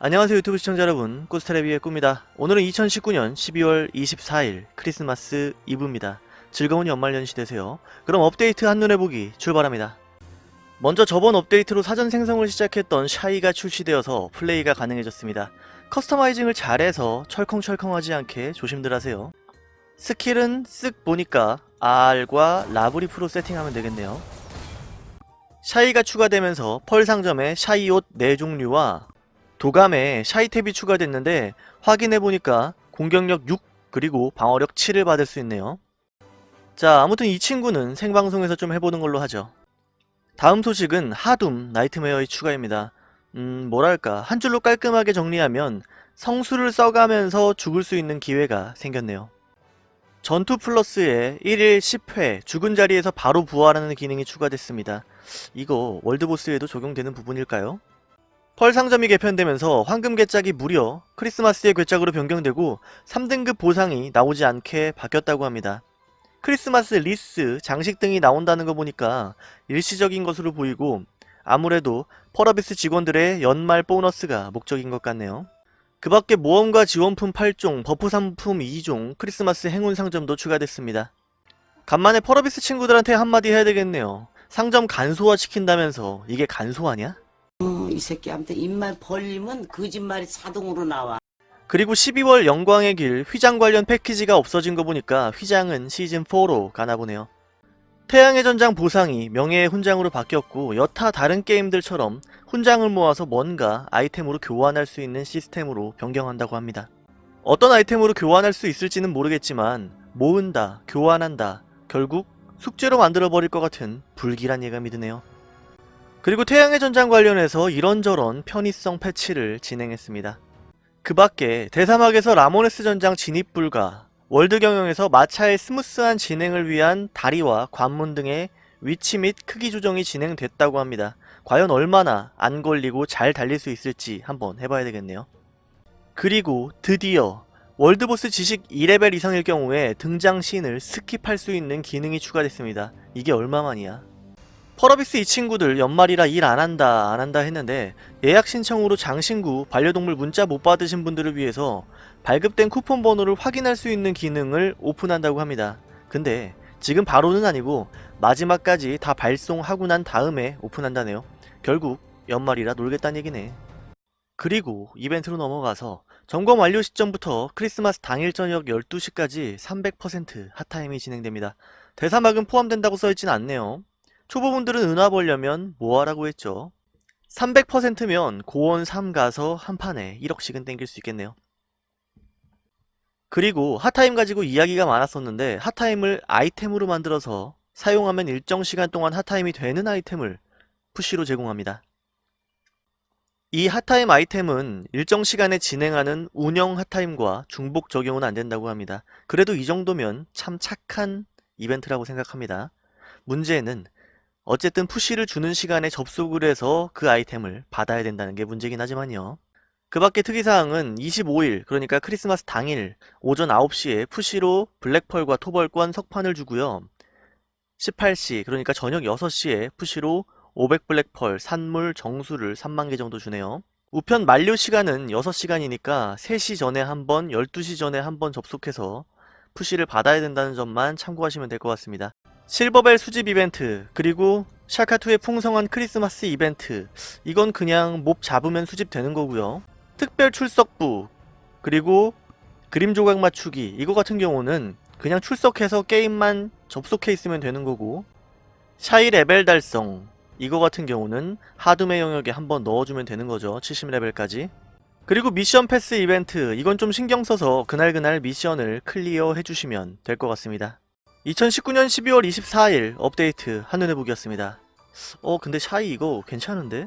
안녕하세요 유튜브 시청자 여러분. 꾸스테레비의 꾸입니다. 오늘은 2019년 12월 24일 크리스마스 이브입니다. 즐거운 연말연시 되세요. 그럼 업데이트 한눈에 보기 출발합니다. 먼저 저번 업데이트로 사전 생성을 시작했던 샤이가 출시되어서 플레이가 가능해졌습니다. customizing을 잘해서 철컹철컹하지 않게 조심들 하세요. 스킬은 쓱 보니까 R과 라브리프로 세팅하면 되겠네요. 샤이가 추가되면서 펄 상점에 샤이 옷 4종류와 도감에 샤이 탭이 추가됐는데 확인해보니까 공격력 6 그리고 방어력 7을 받을 수 있네요. 자 아무튼 이 친구는 생방송에서 좀 해보는 걸로 하죠. 다음 소식은 하둠 nightmare의 추가입니다. 음 뭐랄까 한 줄로 깔끔하게 정리하면 성수를 써가면서 죽을 수 있는 기회가 생겼네요. 전투 플러스에 1일 10회 죽은 자리에서 바로 부활하는 기능이 추가됐습니다. 이거 world boss에도 적용되는 부분일까요? 펄 상점이 개편되면서 황금 궤짝이 무려 크리스마스의 궤짝으로 변경되고 3등급 보상이 나오지 않게 바뀌었다고 합니다. 크리스마스 리스, 장식 등이 나온다는 거 보니까 일시적인 것으로 보이고 아무래도 펄어비스 직원들의 연말 보너스가 목적인 것 같네요. 그 밖에 모험가 지원품 8종, buff 상품 2종, 크리스마스 행운 상점도 추가됐습니다. 간만에 펄어비스 친구들한테 한마디 해야 되겠네요. 상점 간소화 시킨다면서 이게 간소화냐? 어, 이 새끼한테 입만 벌리면 거짓말이 자동으로 나와. 그리고 12월 영광의 길 휘장 관련 패키지가 없어진 거 보니까 휘장은 시즌4로 가나 보네요. 태양의 전장 보상이 명예의 훈장으로 바뀌었고 여타 다른 게임들처럼 훈장을 모아서 뭔가 아이템으로 교환할 수 있는 시스템으로 변경한다고 합니다. 어떤 아이템으로 교환할 수 있을지는 모르겠지만 모은다, 교환한다, 결국 숙제로 만들어버릴 것 같은 불길한 예감이 드네요. 그리고 태양의 전장 관련해서 이런저런 편의성 패치를 진행했습니다. 그 밖에 대사막에서 라모네스 전장 진입 불가, 월드 경영에서 마차의 스무스한 진행을 위한 다리와 관문 등의 위치 및 크기 조정이 진행됐다고 합니다. 과연 얼마나 안 걸리고 잘 달릴 수 있을지 한번 해봐야 되겠네요. 그리고 드디어 월드보스 지식 2레벨 이상일 경우에 등장 씬을 skip할 수 있는 기능이 추가됐습니다. 이게 얼마만이야? 펄어비스 이 친구들 연말이라 일 안한다 안한다 했는데 예약 신청으로 장신구 반려동물 문자 못 받으신 분들을 위해서 발급된 쿠폰 번호를 확인할 수 있는 기능을 오픈한다고 합니다. 근데 지금 바로는 아니고 마지막까지 다 발송하고 난 다음에 오픈한다네요. 결국 연말이라 놀겠다는 얘기네. 그리고 이벤트로 넘어가서 점검 완료 시점부터 크리스마스 당일 저녁 12시까지 300% 핫타임이 진행됩니다. 대사막은 포함된다고 써있진 않네요. 초보분들은 은화 벌려면 뭐하라고 했죠? 300%면 고원 3 가서 한 판에 1억씩은 땡길 수 있겠네요. 그리고 핫타임 가지고 이야기가 많았었는데 핫타임을 아이템으로 만들어서 사용하면 일정 시간 동안 핫타임이 되는 아이템을 푸시로 제공합니다. 이 핫타임 아이템은 일정 시간에 진행하는 운영 핫타임과 중복 적용은 안된다고 합니다. 그래도 이 정도면 참 착한 이벤트라고 생각합니다. 문제는 어쨌든 푸시를 주는 시간에 접속을 해서 그 아이템을 받아야 된다는 게 문제긴 하지만요. 그 밖에 특이사항은 25일 그러니까 크리스마스 당일 오전 9시에 푸시로 블랙펄과 토벌권 석판을 주고요. 18시 그러니까 저녁 6시에 푸시로 500블랙펄 산물 정수를 3만개 정도 주네요. 우편 만료 시간은 6시간이니까 3시 전에 한 번, 12시 전에 한번 접속해서 푸시를 받아야 된다는 점만 참고하시면 될 것 같습니다. 실버벨 수집 이벤트 그리고 샤카2의 풍성한 크리스마스 이벤트. 이건 그냥 몹 잡으면 수집되는 거고요. 특별 출석부 그리고 그림 조각 맞추기. 이거 같은 경우는 그냥 출석해서 게임만 접속해 있으면 되는 거고. 샤이 레벨 달성. 이거 같은 경우는 하둠 영역에 한번 넣어주면 되는 거죠. 70레벨까지. 그리고 미션 패스 이벤트. 이건 좀 신경 써서 그날그날 미션을 clear 해주시면 될 것 같습니다 2019년 12월 24일 업데이트 한눈에 보기였습니다 어 근데 샤이 이거 괜찮은데?